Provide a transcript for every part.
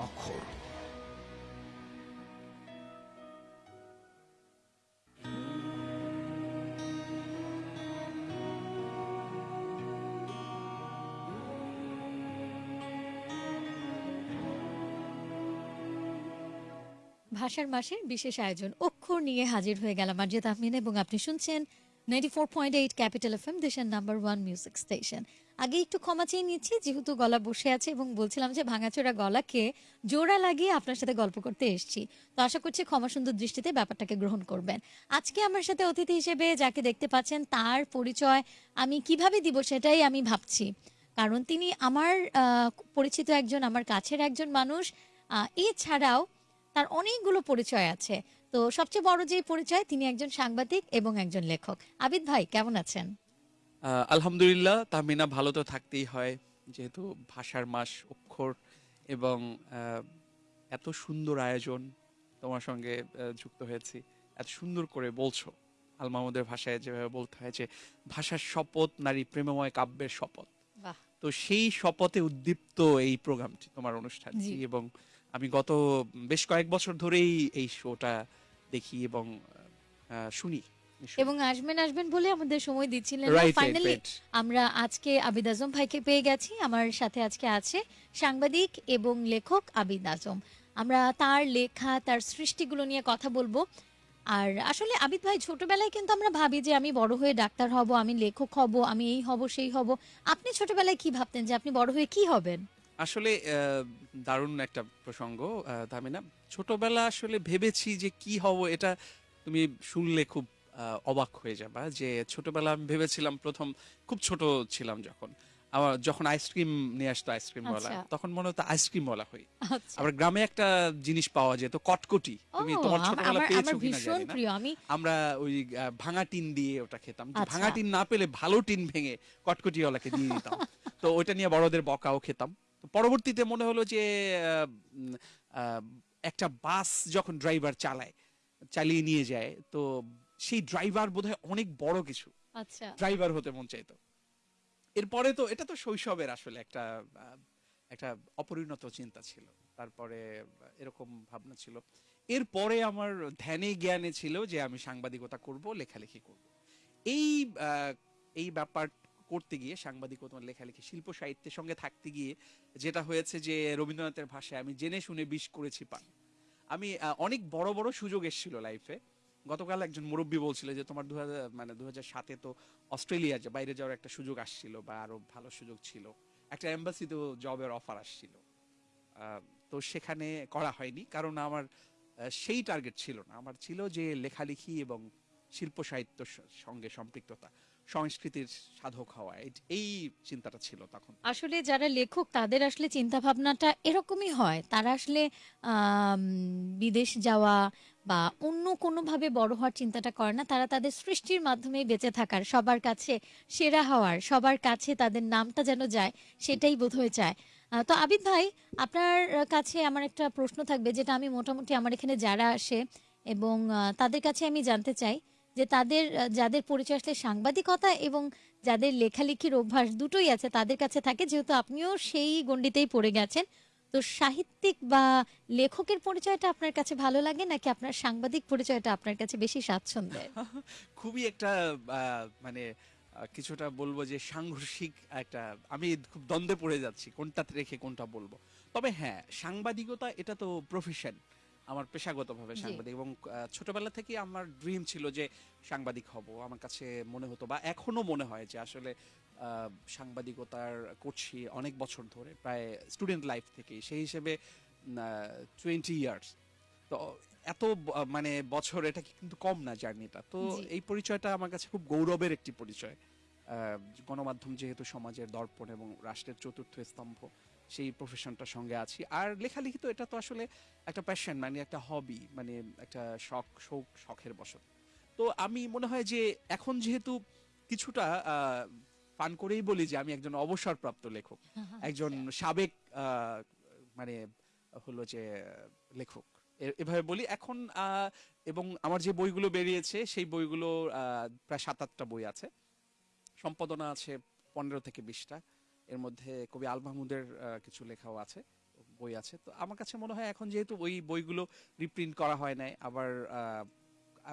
অক্ষর ভাষার মাসের বিশেষ আয়োজন অক্ষর নিয়ে হাজির হয়ে গেলাম মার্জিয়া তাহমিন এবং আপনি শুনছেন ninety four point eight capital F M দেশের নাম্বার ওয়ান মিউজিক স্টেশন আগে একটু ক্ষমা চেয়ে নিচ্ছি, যেহেতু গলা বসে আছে এবং বলছিলাম যে ভাঙাচোরা গলাকে জোড়া লাগিয়ে আপনার সাথে গল্প করতে এসেছি। তো আশা করছি ক্ষমা সুন্দর দৃষ্টিতে ব্যাপারটাকে গ্রহণ করবেন। আজকে আমার সাথে অতিথি হিসেবে যাকে দেখতে পাচ্ছেন, তার পরিচয় আমি কীভাবে দিব সেটাই আমি ভাবছি। কারণ তিনি আমার পরিচিত একজন, আমার কাছের একজন মানুষ। এছাড়াও তার অনেকগুলো পরিচয় আছে। তো সবচেয়ে বড় যে পরিচয়, তিনি একজন সাংবাদিক এবং একজন লেখক। আবিদ ভাই, কেমন আছেন? আলহামদুলিল্লাহ তাহমিনা ভালো তো থাকতেই হয় যেহেতু ভাষার মাস অক্ষর এবং এত সুন্দর আয়োজন তোমার সঙ্গে যুক্ত হয়েছি। এত সুন্দর করে বলছো আল মাহমুদের ভাষায় যেভাবে বলতে হয় যে ভাষার শপথ নারী প্রেমময় কাব্যের শপথ। তো সেই শপথে উদ্দীপ্ত এই প্রোগ্রামটি তোমার অনুষ্ঠানটি এবং আমি গত বেশ কয়েক বছর ধরেই এই শোটা দেখি এবং শুনি। এবং আসবেন আসবেন বলে আমাদের সময় দিচ্ছিলেন ফাইনালি আমরা আজকে আবিদ আজম ভাইকে পেয়ে গেছি। আমার সাথে আজকে আছে সাংবাদিক এবং লেখক আবিদ আজম। আমরা তার লেখা তার সৃষ্টিগুলো নিয়ে কথা বলব। আর আসলে আবিদ ভাই ছোটবেলায় কিন্তু আমরা ভাবি যে আমি বড় হয়ে ডাক্তার হব আমি লেখক হব আমি এই হব সেই হব। আপনি ছোটবেলায় কি ভাবতেন যে আপনি বড় হয়ে কি হবেন? আসলে দারুণ একটা প্রসঙ্গ তামিনা। ছোটবেলা আসলে ভেবেছি যে কি হব এটা তুমি শুনলে খুব অবাক হয়ে যাবা। যে ছোটবেলা আমি ভেবেছিলাম প্রথম খুব ছোট ছিলাম যখন। আমার যখন আইসক্রিম নিয়ে আসতো আইসক্রিম ওয়ালা আচ্ছা। তখন মনে হতো আইসক্রিম ওয়ালা হই। আচ্ছা। আবার গ্রামে একটা জিনিস পাওয়া যেত কটকটি। তুমি তোমার ছোটবেলা পেয়েছ কিনা জানি না। প্রিয়। আমি আমরা ওই ভাঙা টিন দিয়ে ওটা খেতাম। আচ্ছা। ভাঙা টিন না পেলে ভালো টিন ভেঙে কটকটিওয়ালাকে দিয়ে দিতাম। তো ওইটা নিয়ে বড়দের বকাও খেতাম। তো পরবর্তীতে মনে হলো যে একটা বাস যখন ড্রাইভার চালায় চালিয়ে নিয়ে যায় তো সেই ড্রাইভার বোধহয় অনেক বড় কিছু। আচ্ছা। ড্রাইভার হতে মন চাইতো। এরপরে তো এটা তো শৈশবের আসলে একটা একটা অপরিণত চিন্তা ছিল। তারপরে এরকম ভাবনা ছিল। এরপরে আমার ধ্যানে জ্ঞানে ছিল যে আমি সাংবাদিকতা করব লেখালেখি করব। এই এই ব্যাপার করতে গিয়ে সাংবাদিকতা লেখালেখি শিল্প সাহিত্যের সঙ্গে থাকতে গিয়ে যেটা হয়েছে যে রবীন্দ্রনাথের ভাষায় আমি জেনে শুনে বিষ করেছি পান। আমি অনেক বড় বড় সুযোগ এসেছিল লাইফে গতকাল একজন মুরব্বী বলছিল যে তোমার দু হাজার মানে দু সাতে তো অস্ট্রেলিয়া বাইরে যাওয়ার একটা সুযোগ আসছিল বা আরও ভালো সুযোগ ছিল। একটা এম্বাসিতেও জবের অফার আসছিল। তো সেখানে করা হয়নি। কারণ আমার সেই টার্গেট ছিল না। আমার ছিল যে লেখালেখি এবং শিল্প সাহিত্য সঙ্গে সম্পৃক্ততা, সংস্কৃতির সাধক হওয়া। এই চিন্তাটা ছিল তখন। আসলে যারা লেখক, তাদের আসলে চিন্তা ভাবনাটা এরকমই হয়। তারা আসলে বিদেশ যাওয়া বা অন্য কোনোভাবে বড় হওয়ার চিন্তাটা করে না। তারা তাদের সৃষ্টির মাধ্যমেই বেঁচে থাকার, সবার কাছে সেরা হওয়ার, সবার কাছে তাদের নামটা যেন যায়, সেটাই বোধহয় চায়। তো আবিদ ভাই, আপনার কাছে আমার একটা প্রশ্ন থাকবে, যেটা আমি মোটামুটি আমার এখানে যারা আসে এবং তাদের কাছে আমি জানতে চাই যে তাদের যাদের পরিচয় আসলে সাংবাদিকতা এবং যাদের লেখালেখির অভ্যাস দুটোই আছে তাদের কাছে থাকে, যেহেতু আপনিও সেই গণ্ডিতেই পড়ে গেছেন। তো সাহিত্যিক বা লেখকের পরিচয়টা আপনার কাছে ভালো লাগে নাকি আপনার সাংবাদিক পরিচয়টা আপনার কাছে বেশি স্বাচ্ছন্দ্যের? খুবই একটা মানে কিছুটা বলব যে সাংঘর্ষিক একটা, আমি খুব দ্বন্দ্বে পড়ে যাচ্ছি কোনটাতে রেখে কোনটা বলব। তবে হ্যাঁ সাংবাদিকতা এটা তো প্রফেশন আমার পেশাগতভাবে। সাংবাদিক এবং ছোটবেলা থেকে আমার ড্রিম ছিল যে সাংবাদিক হব। আমার কাছে মনে হতো বা এখনও মনে হয় যে আসলে সাংবাদিকতার করছি অনেক বছর ধরে প্রায় স্টুডেন্ট লাইফ থেকে সেই হিসেবে টোয়েন্টি ইয়ার্স তো এত মানে বছর এটা কিন্তু কম না জার্নিটা। তো এই পরিচয়টা আমার কাছে খুব গৌরবের একটি পরিচয়। আহ, গণমাধ্যম যেহেতু সমাজের দর্পণ এবং রাষ্ট্রের চতুর্থ স্তম্ভ সেই প্রফেশনটার সঙ্গে আছি। আর লেখালেখি তো এটা তো আসলে একটা প্যাশন মানে একটা হবি মানে একটা শখ শৌক শখের বশত তো আমি মনে হয় যে এখন যেহেতু কিছুটা পান করেই বলি যে আমি একজন অবসরপ্রাপ্ত লেখক। একজন সাবেক আহ, মানে হলো যে লেখক। এভাবে বলি। এখন আহ, এবং আমার যে বইগুলো বেরিয়েছে সেই বইগুলো আহ, প্রায় সাত আটটা বই আছে। সম্পাদনা আছে পনেরো থেকে বিশটা। এর মধ্যে কবি আল মাহমুদের কিছু লেখাও আছে বই আছে। তো আমার কাছে মনে হয় এখন যেহেতু ওই বইগুলো রিপ্রিন্ট করা হয় নাই আবার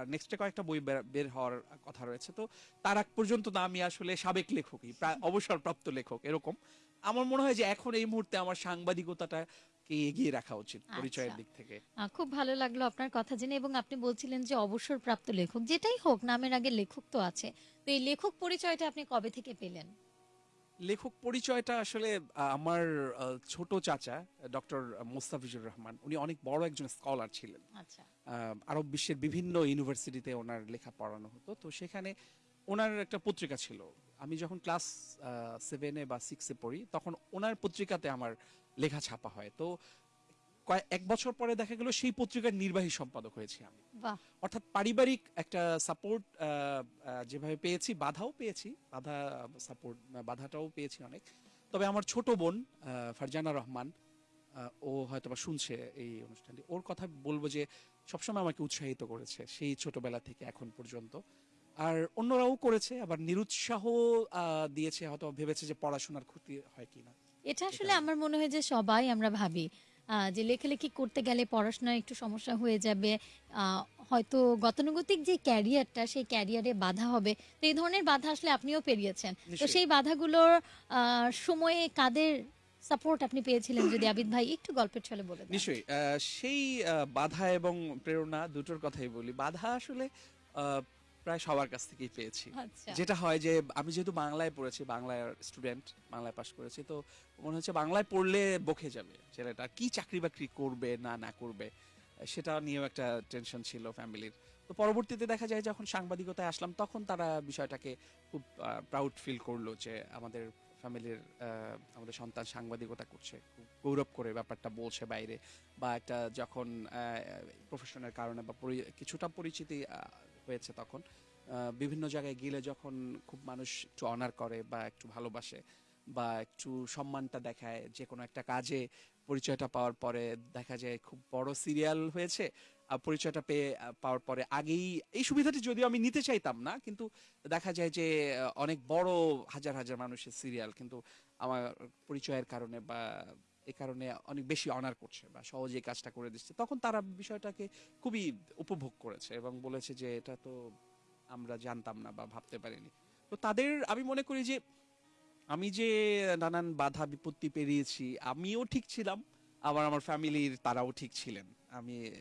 নেক্সটে কয়েকটা বই বের- হওয়ার কথা রয়েছে। তো তার আগ পর্যন্ত না আমি আসলে সাবেক লেখকই প্রায় অবসরপ্রাপ্ত লেখক এরকম। আমার মনে হয় যে এখন এই মুহূর্তে আমার সাংবাদিকতাটাকে এগিয়ে রাখা উচিত পরিচয়ের আচ্ছা। দিক থেকে। খুব ভালো লাগল আপনার কথা জেনে এবং আপনি বলছিলেন যে অবসরপ্রাপ্ত লেখক যেটাই হোক নামের আগে লেখক তো আছে। তো এই লেখক পরিচয়টা আপনি কবে থেকে পেলেন? লেখক পরিচয়টা আসলে আমার ছোট চাচা ডক্টর মোস্তাফিজুর রহমান উনি অনেক বড় একজন স্কলার ছিলেন। আচ্ছা। আহ, আরব বিশ্বের বিভিন্ন ইউনিভার্সিটিতে ওনার লেখা পড়ানো হতো। তো সেখানে ওনার একটা পত্রিকা ছিল। আমি যখন ক্লাস সেভেনে বা সিক্সে পড়ি তখন ওনার পত্রিকাতে আমার লেখা ছাপা হয়। তো কয়েক এক বছর পরে দেখা গেল সেই পত্রিকার নির্বাহী সম্পাদক হয়েছি আমি। অর্থাৎ পারিবারিক একটা সাপোর্ট যেভাবে পেয়েছি বাধাও পেয়েছি বাধা সাপোর্ট বাধাটাও পেয়েছি অনেক। তবে আমার ছোট বোন ফারজানা রহমান ও হয়তো বা শুনছে এই অনুষ্ঠানটি। ওর কথা বলব যে সবসময় আমাকে উৎসাহিত করেছে সেই ছোটবেলা থেকে এখন পর্যন্ত। আর অন্যরাও করেছে আবার নিরুৎসাহ দিয়েছে হয়তো ভেবেছে যে পড়াশোনার ক্ষতি হয় কিনা। এটা আসলে আমার মনে হয় যে সবাই আমরা ভাবি। যে লেখালেখি করতে গেলে পড়াশোনায় একটু সমস্যা হয়ে যাবে। হয়তো গতানুগতিক যে ক্যারিয়ারটা সেই ক্যারিয়ারে বাধা হবে। তো এই ধরনের বাধা আসলে আপনিও পেরিয়েছেন। তো সেই বাধাগুলোর আহ, সময়ে কাদের সাপোর্ট আপনি পেয়েছিলেন যদি আবিদ ভাই একটু গল্পের ছলে বলে নিশ্চয়ই। সেই বাধা এবং প্রেরণা দুটোর কথাই বলি। বাধা আসলে আহ, প্রায় সবার কাছ থেকেই পেয়েছি। আচ্ছা। যেটা হয় যে আমি যেহেতু বাংলায় পড়েছি বাংলার স্টুডেন্ট বাংলায় পাশ করেছি তো মনে হচ্ছে বাংলায় পড়লে বকে যাবে ছেলেটা। কি চাকরি বাকরি করবে না না করবে সেটা নিয়েও একটা টেনশন ছিল ফ্যামিলির তো পরবর্তীতে দেখা যায় যখন সাংবাদিকতায় আসলাম তখন তারা বিষয়টাকে খুব প্রাউড ফিল করল যে আমাদের ফ্যামিলির আমাদের সন্তান সাংবাদিকতা করছে খুব গৌরব করে ব্যাপারটা বলছে বাইরে। বা একটা যখন প্রফেশনের কারণে বা কিছুটা পরিচিতি হয়েছে তখন। বিভিন্ন জায়গায় গেলে যখন খুব মানুষ একটু অনার করে বা একটু ভালোবাসে বা একটু সম্মানটা দেখায় যে কোনো একটা কাজে পরিচয়টা পাওয়ার পরে দেখা যায় খুব বড় সিরিয়াল হয়েছে, আর পরিচয়টা পেয়ে পাওয়ার পরে আগেই, এই সুবিধাটি যদিও আমি নিতে চাইতাম না, কিন্তু দেখা যায় যে অনেক বড় হাজার হাজার মানুষের সিরিয়াল কিন্তু আমার পরিচয়ের কারণে বা এ কারণে অনেক বেশি অনার করছে বা সহজে কাজটা করে দিচ্ছে। তখন তারা বিষয়টাকে খুবই উপভোগ করেছে এবং বলেছে যে এটা তো আমরা জানতাম না বা ভাবতে পারিনি। তো তাদের, আমি মনে করি যে আমি যে নানান বাধা বিপত্তি পেরিয়েছি, আমিও ঠিক ছিলাম, আবার আমার ফ্যামিলির তারাও ঠিক ছিলেন। আমি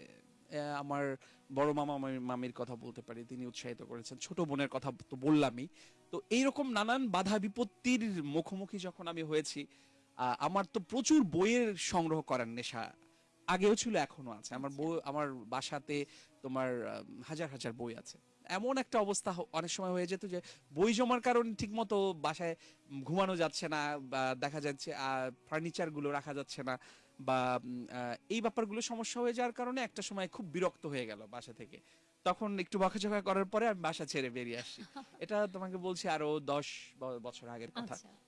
আমার বড় মামা মামি- মামির কথা বলতে পারি, তিনি উৎসাহিত করেছেন। ছোট বোনের কথা তো বললামই। তো এইরকম নানান বাধা বিপত্তির মুখোমুখি যখন আমি হয়েছি আমার তো প্রচুর বইয়ের সংগ্রহ করার নেশা আগেও ছিল এখনও আছে। আমার বই আমার বাসাতে তোমার হাজার হাজার বই আছে। এমন একটা অবস্থা অনেক সময় হয়ে যেত যে বই জমার কারণে ঠিকমতো বাসায় ঘুমানো যাচ্ছে না বা দেখা যাচ্ছে ফার্নিচারগুলো রাখা যাচ্ছে না বা এই ব্যাপারগুলো সমস্যা হয়ে যাওয়ার কারণে একটা সময় খুব বিরক্ত হয়ে গেল বাসা থেকে। তখন একটু বকাঝকা করার পরে আমি বাসা ছেড়ে বেরিয়ে আসি। এটা তোমাকে বলছি আরও দশ বছর আগের কথা। আচ্ছা।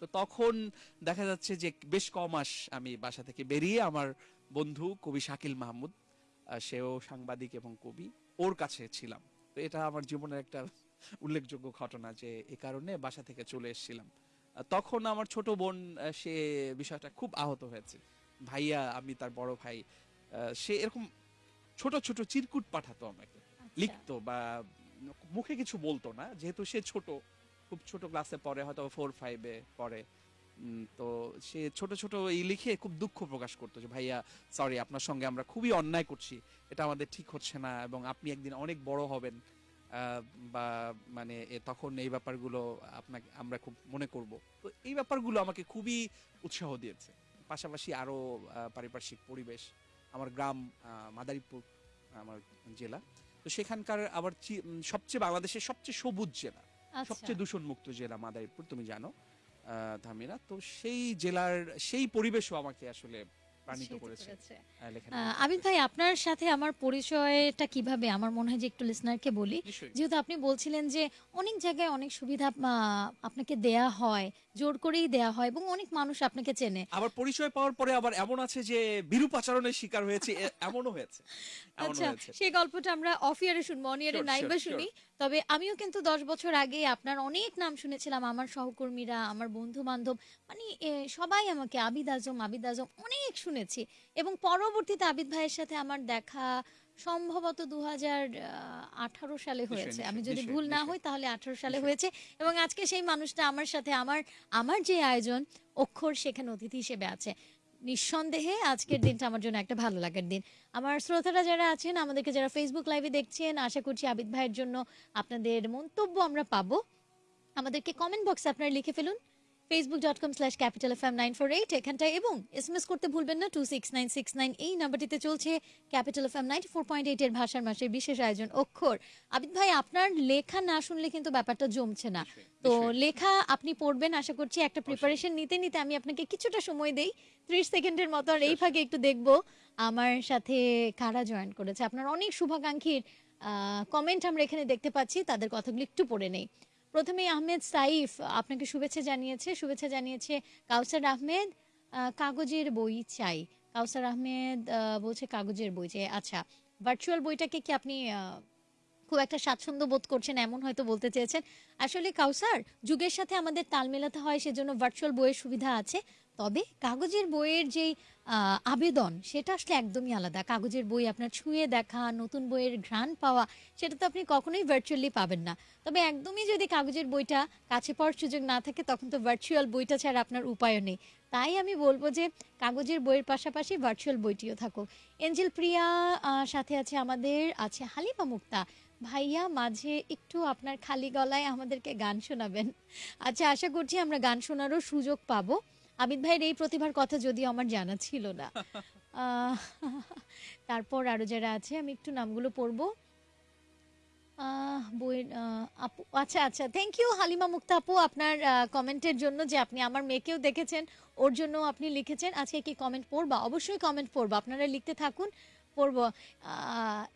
তো তখন দেখা যাচ্ছে যে বেশ ক মাস আমি বাসা থেকে বেরিয়ে আমার বন্ধু কবি শাকিল মাহমুদ সেও সাংবাদিক এবং কবি ওর কাছে ছিলাম। তো এটা আমার জীবনের একটা উল্লেখযোগ্য ঘটনা যে এ কারণে বাসা থেকে চলে এসেছিলাম। তখন আমার ছোট বোন সে বিষয়টা খুব আহত হয়েছে। ভাইয়া আমি তার বড় ভাই আহ, সে এরকম ছোট ছোট চিরকুট পাঠাতো আমাকে। আচ্ছা। লিখতো বা মুখে কিছু বলতো না যেহেতু সে ছোট। খুব ছোট ক্লাসে পড়ে, হয়তো ফোর ফাইভে পড়ে। তো সে ছোট ছোট এই লিখে খুব দুঃখ প্রকাশ করতো যে, ভাইয়া সরি আপনার সঙ্গে আমরা খুবই অন্যায় করছি। এটা আমাদের ঠিক হচ্ছে না এবং আপনি একদিন অনেক বড় হবেন। বা মানে তখন এই ব্যাপারগুলো আপনাকে, আমরা খুব মনে করব। তো এই ব্যাপারগুলো আমাকে খুবই উৎসাহ দিয়েছে। পাশাপাশি আরও পারিপার্শ্বিক পরিবেশ, আমার গ্রাম মাদারীপুর, আমার জেলা। তো সেখানকার আবার সবচেয়ে বাংলাদেশের সবচেয়ে সবুজ জেলা। সবচেয়ে দূষণমুক্ত জেলা মাদারীপুর তুমি জানো ধামিরা। তো সেই জেলার সেই পরিবেশও আমাকে আসলে প্রাণিত করেছে। আবিদ ভাই আপনার সাথে আমার পরিচয়টা কীভাবে? আমার মনে হয় যে একটু লিসনারকে বলি। যেহেতু আপনি বলছিলেন যে অনেক জায়গায় অনেক সুবিধা আপনাকে দেয়া হয় জোর করেই দেয়া হয় এবং অনেক মানুষ আপনাকে চেনে। আবার পরিচয় পাওয়ার পরে আবার এমন আছে যে বিরূপ আচরণের শিকার হয়েছে এমনও হয়েছে। আচ্ছা সেই গল্পটা আমরা অফ ইয়ারে শুনব অন ইয়ারে নাইবা শুনি। তবে আমিও কিন্তু দশ বছর আগে আপনার অনেক নাম শুনেছিলাম আমার সহকর্মীরা আমার বন্ধু বান্ধব মানে সবাই আমাকে আবিদ আজম আবিদ আজম অনেক শুনেছি এবং পরবর্তীতে আবিদ ভাইয়ের সাথে আমার দেখা সম্ভবত দু আঠারো সালে হয়েছে। আমি যদি ভুল না হই তাহলে আঠারো সালে হয়েছে এবং আজকে সেই মানুষটা আমার সাথে আমার আমার যে আয়োজন অক্ষর সেখানে অতিথি হিসেবে আছে। নিঃসন্দেহে আজকের দিনটা আমার জন্য একটা ভালো লাগার দিন। আমার শ্রোতারা যারা আছেন আমাদেরকে যারা ফেসবুক লাইভে দেখছেন আশা করছি আবিদ ভাইয়ের জন্য আপনাদের মন্তব্য আমরা পাবো। আমাদেরকে কমেন্ট বক্সে আপনারা লিখে ফেলুন। Facebook dot com slash capital F M nine four eight এখানটায় এবং এস এম এস করতে ভুলবেন না two six nine six nine এই নাম্বারটিতে চলছে capital F M ninety four point eight এর ভাষার মাসের বিশেষ আয়োজন অক্ষর। আবিদ ভাই আপনার লেখা না শুনলে কিন্তু ব্যাপারটা জমছে না। তো লেখা আপনি পড়বেন আশা করছি একটা প্রিপারেশন নিতে নিতে আমি আপনাকে কিছুটা সময় দেই। ত্রিশ সেকেন্ডের মতো আর এই ফাঁকে একটু দেখব আমার সাথে কারা জয়েন করেছে। আপনার অনেক শুভাকাঙ্ক্ষীর কমেন্ট আমরা এখানে দেখতে পাচ্ছি তাদের কথাগুলো একটু পড়ে নেই। প্রথমে আহমেদ সাইফ আপনাকে শুভেচ্ছা জানিয়েছে শুভেচ্ছা জানিয়েছে কাউসার আহমেদ আহ, কাগজের বই চাই। কাউসার আহমেদ আহ, বলছে কাগজের বই চাই। আচ্ছা ভার্চুয়াল বইটাকে কি আপনি খুব একটা স্বাচ্ছন্দ্য বোধ করছেন এমন হয়তো বলতে চেয়েছেন? আসলে কাউসার যুগের সাথে আমাদের তাল মেলাতে হয় সেজন্য ভার্চুয়াল বইয়ের সুবিধা আছে। তবে কাগজের বইয়ের যেই আবেদন, সেটা আসলে একদমই আলাদা। কাগজের বই আপনার ছুঁয়ে দেখা, নতুন বইয়ের ঘ্রাণ পাওয়া, সেটা তো আপনি কখনোই ভার্চুয়ালি পাবেন না। তবে একদমই যদি কাগজের বইটা কাছে পাওয়ার সুযোগ না থাকে, তখন তো ভার্চুয়াল বইটা ছাড়া আপনার উপায়ও নেই। তাই আমি বলব যে, কাগজের বইয়ের পাশাপাশি ভার্চুয়াল বইটিও থাকুক। এঞ্জেল প্রিয়া সাথে আছে আমাদের, আছে হালিমা মুক্তা। ভাইয়া, মাঝে একটু আপনার খালি গলায় আমাদেরকে গান শোনাবেন। আচ্ছা আশা করছি আমরা গান শোনারও সুযোগ পাবো। আবিদ ভাইয়ের এই প্রতিভার কথা যদিও আমার জানা ছিল না। তারপর আরও যারা আছে, আমি একটু নামগুলো পড়ব। বইয়ের আপু আচ্ছা আচ্ছা থ্যাংক ইউ হালিমা মুক্তা আপু, আপনার কমেন্টের জন্য যে আপনি আমার মেয়েকেও দেখেছেন, ওর জন্য আপনি লিখেছেন। আজকে কি কমেন্ট পড়বা? অবশ্যই কমেন্ট পড়ব। আপনারা লিখতে থাকুন, পড়ব।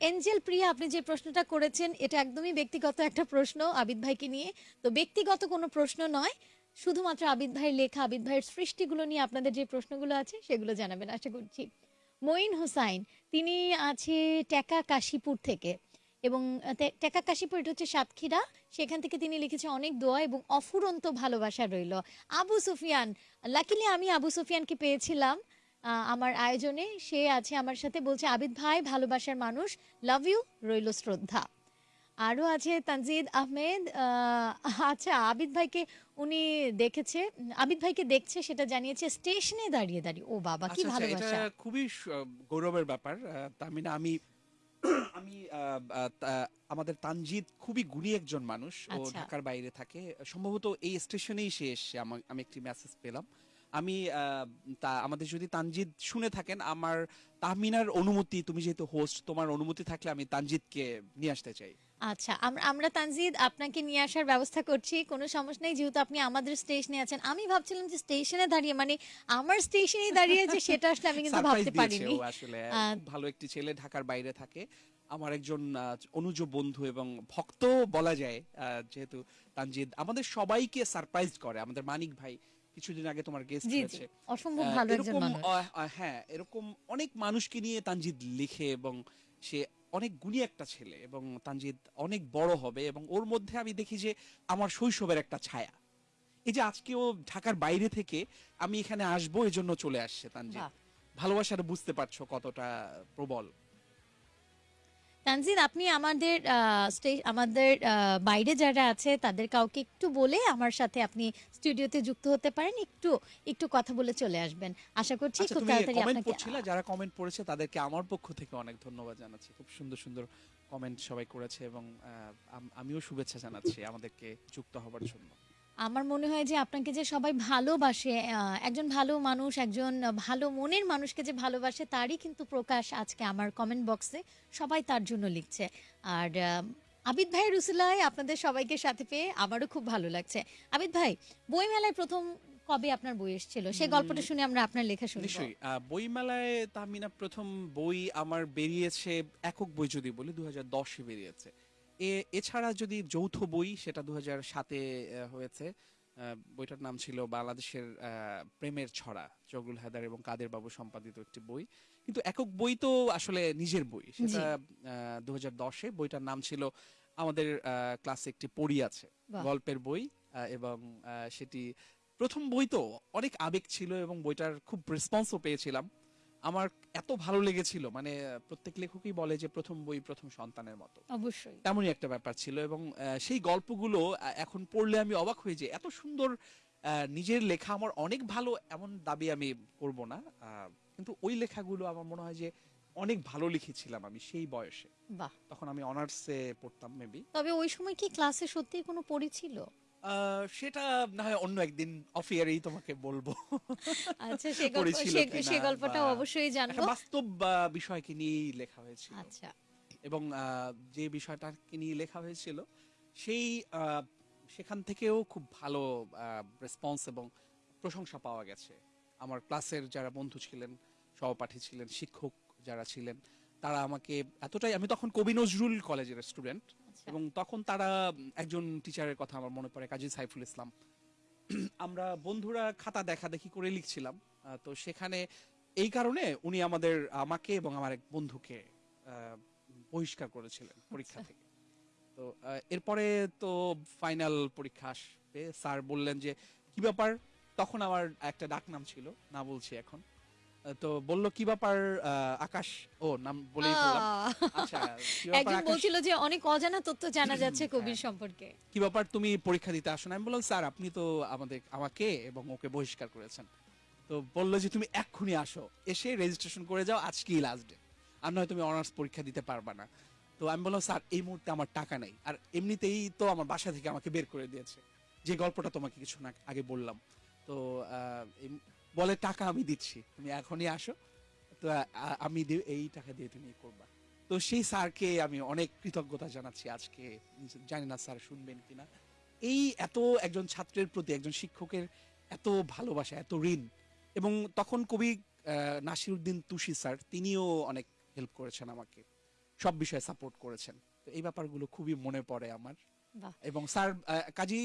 এঞ্জেল প্রিয়া, আপনি যে প্রশ্নটা করেছেন, এটা একদমই ব্যক্তিগত একটা প্রশ্ন আবিদ ভাইকে নিয়ে। তো ব্যক্তিগত কোনো প্রশ্ন নয়। শুধুমাত্র আবিদ ভাইয়ের লেখা, আবিদ ভাইয়ের সৃষ্টিগুলো নিয়ে আপনাদের যে প্রশ্নগুলো আছে সেগুলো জানাবেন, আশা করছি। মঈন হোসাইন, তিনি আছে টেকা কাশীপুর থেকে এবং টেকা কাশীপুর, এটা হচ্ছে সাতক্ষীরা। সেখান থেকে তিনি লিখেছে অনেক দোয়া এবং অফুরন্ত ভালোবাসা রইল। আবু সুফিয়ান লাকিলি আমি আবু সুফিয়ানকে পেয়েছিলাম আমার আয়োজনে। সে আছে আমার সাথে, বলছে, আবিদ ভাই, ভালোবাসার মানুষ লাভ ইউ রইল শ্রদ্ধা। আরও আছে তানজিদ আহমেদ আহ, আচ্ছা আবিদ ভাইকে উনি দেখেছে আবিদ ভাইকে দেখছে সেটা জানিয়েছে স্টেশনে দাঁড়িয়ে দাঁড়িয়ে। ও বাবা কি আচ্ছা, আচ্ছা, এটা ভালোবাসা। খুবই গৌরবের ব্যাপার। তামিনা আমি আমি আমাদের তানজিদ খুবই গুণী একজন মানুষ। ও আচ্ছা। ঢাকার বাইরে থাকে। সম্ভবত এই স্টেশনেই সে এসে আমি একটি মেসেজ পেলাম। আমি আহ, তা আমাদের যদি তানজিদ শুনে থাকেন আমার তাহমিনার অনুমতি তুমি যেহেতু হোস্ট তোমার অনুমতি থাকলে আমি তানজিদকে নিয়ে আসতে চাই। আচ্ছা আমরা আমরা তানজিদ আপনাকে নিয়ে আসার ব্যবস্থা করছি কোনো সমস্যা নেই যেহেতু আপনি আমাদের স্টেশনে আছেন। আমি ভাবছিলাম যে স্টেশনে দাঁড়িয়ে মানে আমার স্টেশনেই দাঁড়িয়ে যে সেটা আসলে আমি কিন্তু ভাবতে পারিনি। আসলে। ভালো একটি ছেলে ঢাকার বাইরে থাকে। আমার একজন অনুজ বন্ধু এবং ভক্ত বলা যায় যেহেতু তানজিদ আমাদের সবাইকে সারপ্রাইজ করে। আমাদের মানিক ভাই কিছুদিন আগে তোমার গেস্ট হয়েছে অসম্ভব ভালো একজন মানুষ। হ্যাঁ এরকম অনেক মানুষকে নিয়ে তানজিদ লিখে এবং সে অনেক গুণী একটা ছেলে এবং তানজিদ অনেক বড় হবে এবং ওর মধ্যে আমি দেখি যে আমার শৈশবের একটা ছায়া। এই যে আজকে ও ঢাকার বাইরে থেকে আমি এখানে আসব এজন্য চলে আসছে তানজিদ। ভালোবাসাটা বুঝতে পারছ কতটা প্রবল। তানজিদ আপনি আমাদের আমাদের বাইরে যারা আছে তাদের কাউকে একটু বলে আমার সাথে আপনি স্টুডিওতে যুক্ত হতে পারেন একটু একটু কথা বলে চলে আসবেন। আশা করছি আচ্ছা খুব তাড়াতাড়ি কমেন্ট আপনাকে যারা কমেন্ট পড়েছে তাদেরকে আমার পক্ষ থেকে অনেক ধন্যবাদ জানাচ্ছি। খুব সুন্দর সুন্দর কমেন্ট সবাই করেছে এবং আমিও শুভেচ্ছা জানাচ্ছি আমাদেরকে যুক্ত হবার জন্য। আমার মনে হয় যে আপনাকে যে সবাই ভালোবাসে একজন ভালো মানুষ একজন ভালো মনের মানুষকে যে ভালোবাসে তারই কিন্তু প্রকাশ আজকে আমার কমেন্ট বক্সে সবাই তার জন্য লিখছে। আর আবিদ ভাই উসিলায় আপনাদের সবাইকে সাথে পেয়ে আমারও খুব ভালো লাগছে। আবিদ ভাই বইমেলায় প্রথম কবে আপনার বই এসেছিল? সেই গল্পটা শুনে আমরা আপনার লেখা শুনব নিশ্চয়ই। বইমেলায় তাহমিনা প্রথম বই আমার বেরিয়েছে একক বই যদি বলি দু হাজার দশে বেরিয়েছে। এ এছাড়া যদি যৌথ বই সেটা দু সাতে হয়েছে বইটার নাম ছিল বাংলাদেশের প্রেমের ছড়া জগুল হায়দার এবং কাদের বাবু সম্পাদিত একটি বই। কিন্তু একক বই তো আসলে নিজের বই। সেটা দু হাজার দশে বইটার নাম ছিল আমাদের ক্লাসে একটি পড়ি আছে গল্পের বই এবং সেটি প্রথম বই তো অনেক আবেগ ছিল এবং বইটার খুব রেসপন্সও পেয়েছিলাম। আমার এত ভালো লেগেছিল মানে প্রত্যেক লেখকই বলে যে প্রথম বই প্রথম সন্তানের মতো। অবশ্যই। তেমনই একটা ব্যাপার ছিল এবং সেই গল্পগুলো এখন পড়লে আমি অবাক হয়ে যে এত সুন্দর আহ, নিজের লেখা আমার অনেক ভালো এমন দাবি আমি করব না কিন্তু ওই লেখাগুলো আমার মনে হয় যে অনেক ভালো লিখেছিলাম আমি সেই বয়সে। বাহ। তখন আমি অনার্সে পড়তাম মেবি তবে ওই সময় কি ক্লাসে সত্যি কোনো পড়ি ছিল? সেটা না হয় অন্য একদিন অফ ইয়ারেই তোমাকে বলব। আচ্ছা সে গল্প সে- গল্পটাও অবশ্যই জানব। বাস্তব বিষয়কে নিয়েই লেখা হয়েছিল। আচ্ছা। এবং যে বিষয়টাকে নিয়ে লেখা হয়েছিল সেই সেখান থেকেও খুব ভালো রেসপন্স এবং প্রশংসা পাওয়া গেছে। আমার ক্লাসের যারা বন্ধু ছিলেন সহপাঠী ছিলেন শিক্ষক যারা ছিলেন তারা আমাকে এতটাই আমি তখন কবি নজরুল কলেজের স্টুডেন্ট এবং তখন তারা একজন টিচারের কথা আমার মনে পড়ে কাজী সাইফুল ইসলাম। আমরা বন্ধুরা খাতা দেখা দেখি করে লিখছিলাম তো সেখানে এই কারণে উনি আমাদের আমাকে এবং আমার এক বন্ধুকে বহিষ্কার করেছিলেন পরীক্ষা আচ্ছা। থেকে। তো এরপরে তো ফাইনাল পরীক্ষা আসবে। স্যার বললেন যে কি ব্যাপার? তখন আমার একটা ডাক নাম ছিল না বলছি এখন। তো বলল কি ব্যাপার আকাশ? ও নাম বলেই বললাম। আচ্ছা একজন বলছিল যে অনেক অজানা তথ্য জানা যাচ্ছে কবির হ্যাঁ। সম্পর্কে। কি ব্যাপার তুমি পরীক্ষা দিতে আসো না? আমি বললাম স্যার আপনি তো আমাদের আমাকে এবং ওকে বহিষ্কার করেছেন। তো বলল যে তুমি এক্ষুনি আসো এসে রেজিস্ট্রেশন করে যাও আজকেই লাস্ট ডে আর নয় তুমি অনার্স পরীক্ষা দিতে পারবা না। তো আমি বললাম স্যার এই মুহূর্তে আমার টাকা নেই। আর এমনিতেই তো আমার বাসা থেকে আমাকে বের করে দিয়েছে। যে গল্পটা তোমাকে কিছু না আগে বললাম। তো বলে টাকা আমি দিচ্ছি তুমি এখনই আসো। তো আমি এই টাকা দিয়ে তুমি করবা। তো সেই স্যারকে আমি অনেক কৃতজ্ঞতা জানাচ্ছি আজকে। জানি না স্যার শুনবেন কিনা এই এত একজন ছাত্রের প্রতি একজন শিক্ষকের এত ভালোবাসা এত ঋণ এবং তখন কবি আহ, নাসিরউদ্দিন তুষি স্যার তিনিও অনেক হেল্প করেছেন আমাকে। সব বিষয়ে সাপোর্ট করেছেন। তো এই ব্যাপারগুলো খুবই মনে পড়ে আমার। এবং স্যার কাজী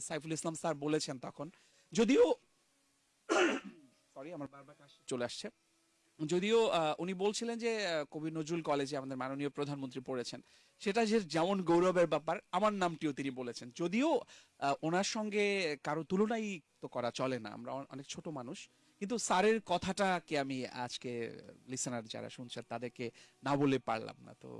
সাইফুল ইসলাম স্যার বলেছেন তখন যদিও সরি, আমার বারবার কাশি চলে আসছে। যদিও উনি বলছিলেন যে কবি নজরুল কলেজে আমাদের মাননীয় প্রধানমন্ত্রী পড়েছেন। সেটা যে যেমন গৌরবের ব্যাপার, আমার নামটিও তিনি বলেছেন। যদিও ওনার সঙ্গে কারও তুলনাই তো করা চলে না, আমরা অনেক ছোট মানুষ। কিন্তু স্যারের কথাটাকে আমি আজকে লিসেনার যারা শুনছেন, তাদেরকে না বলে পারলাম না। তো